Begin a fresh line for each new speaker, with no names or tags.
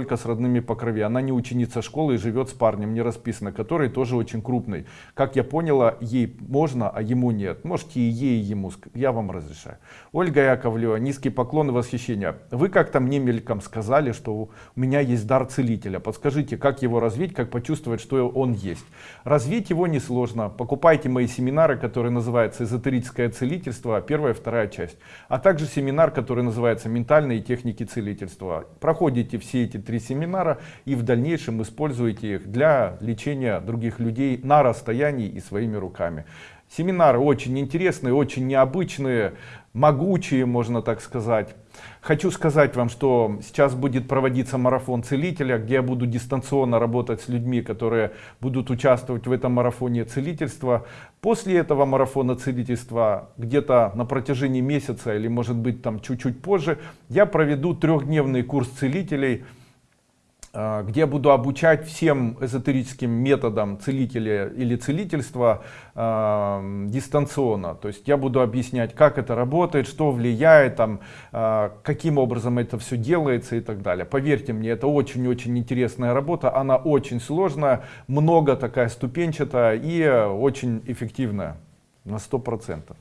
только с родными по крови. Она не ученица школы и живет с парнем, не расписано, который тоже очень крупный. Как я поняла, ей можно, а ему нет. Можете и ей, и ему. Я вам разрешаю. Ольга Яковлева, низкий поклон и восхищение. Вы как-то мне мельком сказали, что у меня есть дар целителя. Подскажите, как его развить, как почувствовать, что он есть. Развить его несложно. Покупайте мои семинары, которые называются «Эзотерическое целительство», первая и вторая часть. А также семинар, который называется «Ментальные техники целительства». Проходите все эти три семинара и в дальнейшем используйте их для лечения других людей на расстоянии и своими руками. Семинары очень интересные, очень необычные, могучие, можно так сказать. Хочу сказать вам, что сейчас будет проводиться марафон целителя, где я буду дистанционно работать с людьми, которые будут участвовать в этом марафоне целительства. После этого марафона целительства, где-то на протяжении месяца или может быть там чуть-чуть позже, я проведу трехдневный курс целителей, где я буду обучать всем эзотерическим методам целителя или целительства э, дистанционно. То есть я буду объяснять, как это работает, что влияет, там, э, каким образом это все делается и так далее. Поверьте мне, это очень-очень интересная работа, она очень сложная, много такая ступенчатая и очень эффективная на сто процентов.